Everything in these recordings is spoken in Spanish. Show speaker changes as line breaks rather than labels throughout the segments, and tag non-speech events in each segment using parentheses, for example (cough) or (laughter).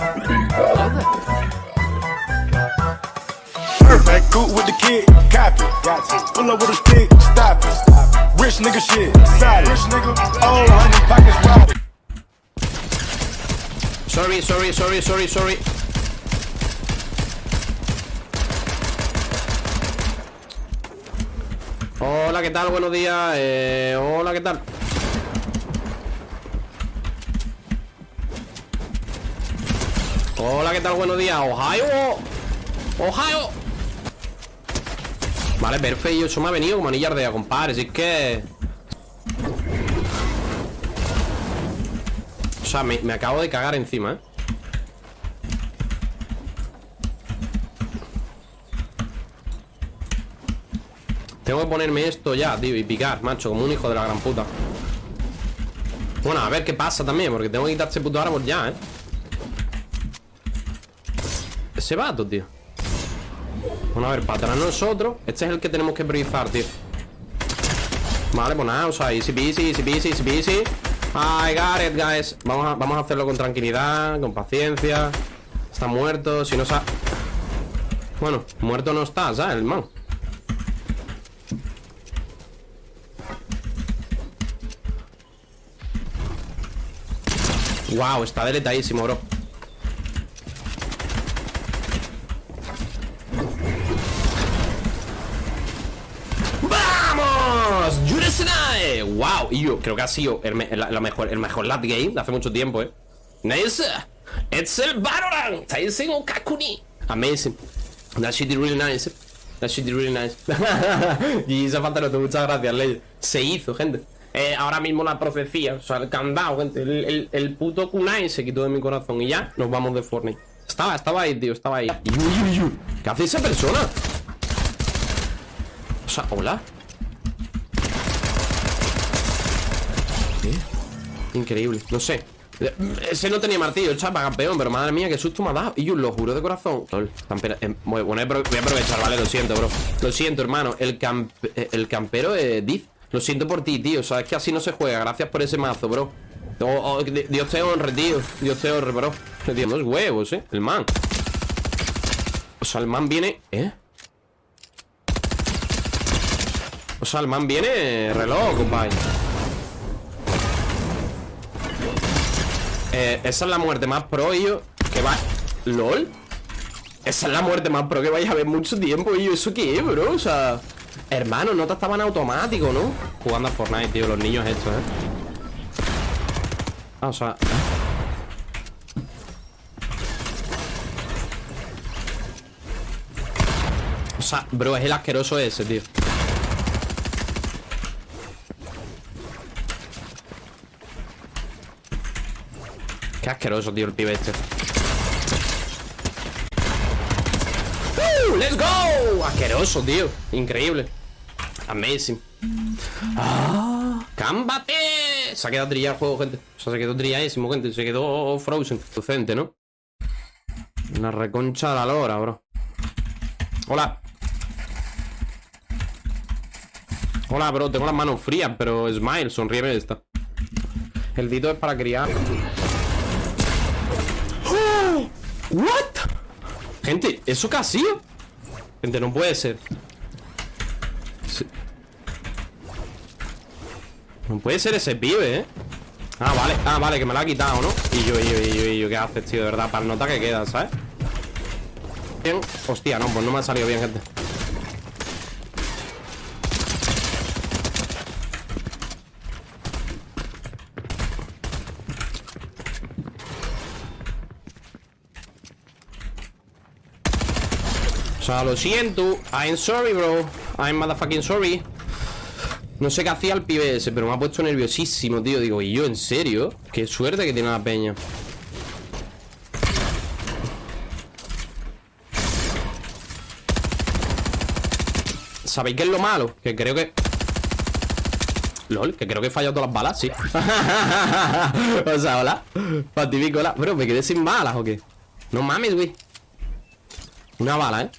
Perfect, good with the kid, copy. Got to. Pull up with a stick, stop it. Rich nigga shit, solid. Rich nigga, oh, honey, pockets robbed.
Sorry, sorry, sorry, sorry, sorry. Hola, ¿qué tal? Buenos días. Eh, hola, ¿qué tal? Hola, ¿qué tal? Buenos días. Ohio. Ohio. Vale, perfecto. Eso me ha venido como anillar de compadre. Es que... O sea, me, me acabo de cagar encima, ¿eh? Tengo que ponerme esto ya, tío Y picar, macho, como un hijo de la gran puta Bueno, a ver qué pasa también Porque tengo que quitar este puto árbol ya, ¿eh? Ese vato, tío. Bueno, a ver, para atrás nosotros. Este es el que tenemos que priorizar, tío. Vale, pues nada, o sea, easy peasy, easy peasy, easy peasy. Got it, guys. Vamos a, vamos a hacerlo con tranquilidad, con paciencia. Está muerto, si no se Bueno, muerto no está, ¿sabes? El man Wow, está deletadísimo, bro ¡Yuresenai! ¡Wow! Y yo creo que ha sido el, mejor, el mejor game de hace mucho tiempo, ¿eh? ¡Nice! ¡Es el Valorant! ¡Taisen Kakuni! Amazing That shit is really nice That shit is really nice Y esa falta no muchas gracias, Ley Se hizo, gente eh, ahora mismo la profecía, o sea, el candado, gente. El, el, puto kunai se quitó de mi corazón y ya nos vamos de Fortnite. Estaba, estaba ahí, tío, estaba ahí. ¿Qué hace esa persona? O sea, hola. Increíble, no sé. Ese no tenía martillo, chapa campeón, pero madre mía, qué susto me ha dado. Y yo lo juro de corazón. Eh, bueno, voy a aprovechar, vale, lo siento, bro. Lo siento, hermano. El, eh, el campero es Diz. Lo siento por ti, tío. Sabes que así no se juega. Gracias por ese mazo, bro. Dios te honre, tío. Dios te honre, bro. Tío, no es huevos, eh. El man. O sea, el man viene. ¿Eh? O sea, el man viene reloj, compadre. Eh, esa es la muerte más pro, yo. Que va. ¿LOL? Esa es la muerte más pro que vais a ver mucho tiempo, yo. ¿Eso qué es, bro? O sea. Hermano, no te estaban automático, ¿no? Jugando a Fortnite, tío, los niños estos, ¿eh? Ah, o sea... O sea, bro, es el asqueroso ese, tío Asqueroso, tío, el pibe este ¡Uh! ¡Let's go! Asqueroso, tío Increíble Amazing. ¡Ah! ¡Cámbate! Se ha quedado trillado el juego, gente. O sea, se quedó trilladísimo, gente. Se quedó frozen. Docente, ¿no? Una reconcha de la lora, bro. Hola. Hola, bro. Tengo las manos frías, pero smile, sonríeme esta. El dito es para criar. ¿What? Gente, ¿eso qué ha sido? Gente, no puede ser. No puede ser ese pibe, ¿eh? Ah, vale, ah, vale, que me lo ha quitado, ¿no? Y yo, y yo, y yo, y yo, ¿qué haces, tío? De verdad, para nota que queda, ¿sabes? Bien, hostia, no, pues no me ha salido bien, gente lo siento I'm sorry, bro I'm motherfucking sorry no sé qué hacía el pibe ese, pero me ha puesto nerviosísimo, tío. Digo, ¿y yo en serio? Qué suerte que tiene la peña. ¿Sabéis qué es lo malo? Que creo que... LOL, que creo que he fallado todas las balas, sí (laughs) O sea, hola Fatifico, hola Bro, ¿me quedé sin balas o qué? No mames, güey Una bala, ¿eh?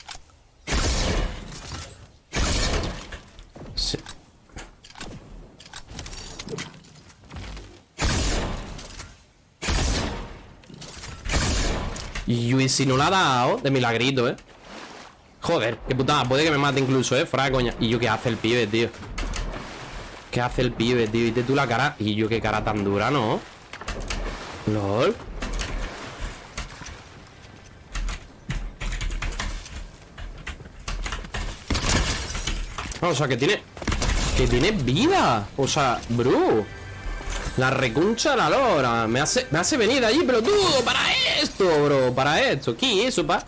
Y, y si no la ha dado, de milagrito, ¿eh? Joder, qué putada, puede que me mate incluso, ¿eh? Fuera de coña Y yo, ¿qué hace el pibe, tío? ¿Qué hace el pibe, tío? Viste tú la cara Y yo, qué cara tan dura, ¿no? LOL O sea, que tiene... Que tiene vida O sea, bro La recuncha la lora Me hace, me hace venir de allí, pero Para esto, bro Para esto ¿Qué es eso, pa?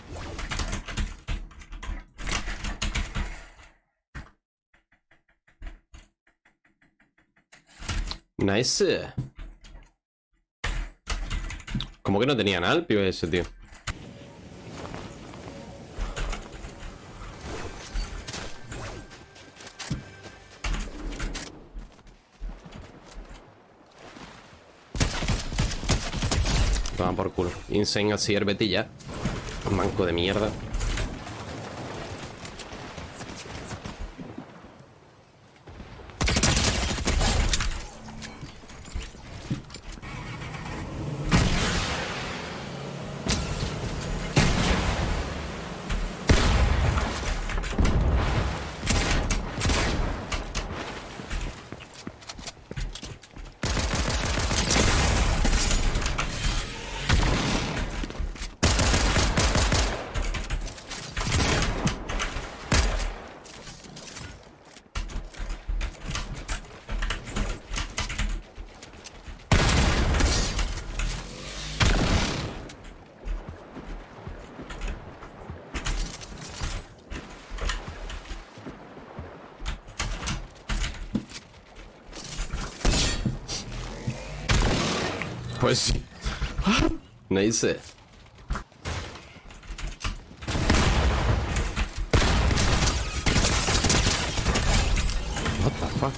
Nice ¿Cómo que no tenía nada pibe ese, tío? Toma por culo. Insane así herbetilla Manco de mierda Pues sí. Nice. What the fuck?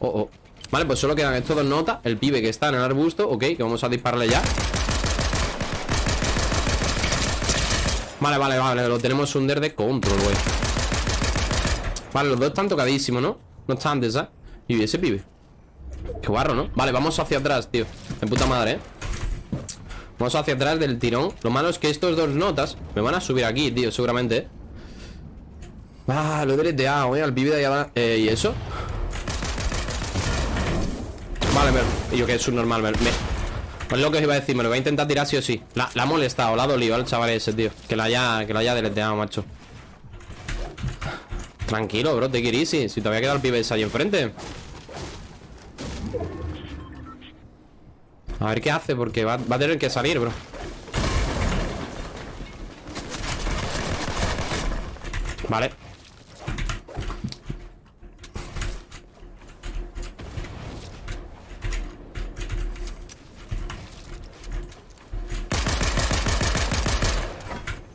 Oh, oh. Vale, pues solo quedan estos dos notas El pibe que está en el arbusto, ok Que vamos a dispararle ya Vale, vale, vale Lo tenemos under de control, güey Vale, los dos están tocadísimos, ¿no? No están antes, ¿sabes? Y ese pibe Qué guarro, ¿no? Vale, vamos hacia atrás, tío De puta madre, ¿eh? Vamos hacia atrás del tirón Lo malo es que estos dos notas Me van a subir aquí, tío, seguramente ¿eh? Ah, lo he deleteado, ¿eh? Al pibe de allá eh, ¿Y eso? Vale, me... yo que es normal, me... Pues lo que os iba a decir, me lo voy a intentar tirar sí o sí. La, ha molestado, la ha dolido al chaval ese, tío. Que lo haya, que lo haya deleteado, macho. Tranquilo, bro, te it Si todavía queda el pibe ese ahí enfrente. A ver qué hace, porque va a tener que salir, bro. Vale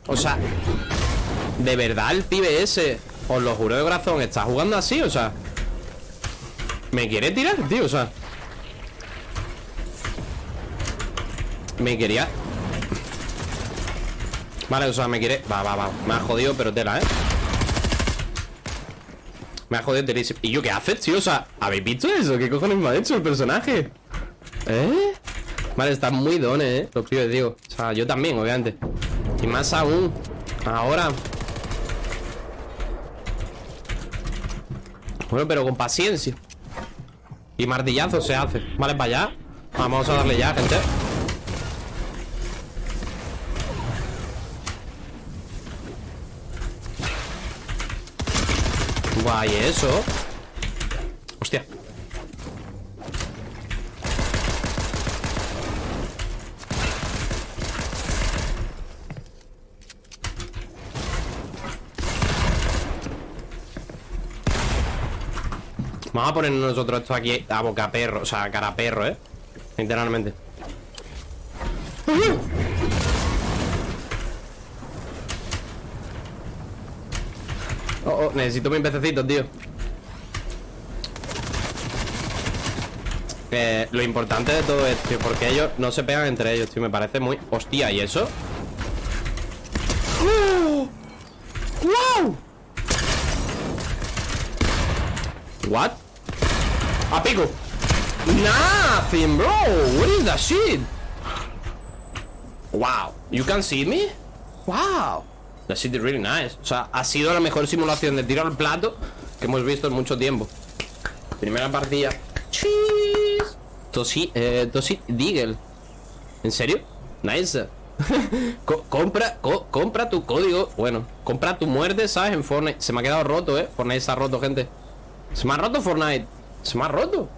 O sea, ¿de verdad el pibe ese, os lo juro de corazón, está jugando así? O sea, ¿me quiere tirar, tío? O sea, me quería... Vale, o sea, me quiere... Va, va, va, me ha jodido, pero tela, ¿eh? Me ha jodido terísimo ¿Y yo qué haces, tío? O sea, ¿habéis visto eso? ¿Qué cojones me ha hecho el personaje? ¿Eh? Vale, está muy dones, ¿eh? Los pibes, digo O sea, yo también, obviamente y más aún Ahora. Bueno, pero con paciencia. Y martillazo se hace. Vale, para allá. Vamos a darle ya, gente. Guay, eso. Hostia Vamos a poner nosotros esto aquí a boca perro, o sea, cara perro, ¿eh? Literalmente. Oh, oh, necesito mis pececitos, tío. Lo importante de todo esto, tío, porque ellos no se pegan entre ellos, tío. Me parece muy... Hostia, ¿y eso? ¡Wow! ¿What? A pico. Nothing, bro. What is that shit? Wow. You can see me? Wow. That shit is really nice. O sea, ha sido la mejor simulación de tiro al plato Que hemos visto en mucho tiempo. Primera partida. Cheese. Tosi, eh, Tosi Deagle. ¿En serio? Nice. (laughs) Co- compra, co- compra tu código. Bueno, compra tu muerte, ¿sabes? En Fortnite. Se me ha quedado roto, ¿eh? Fortnite está roto, gente. Se me ha roto Fortnite Se me ha roto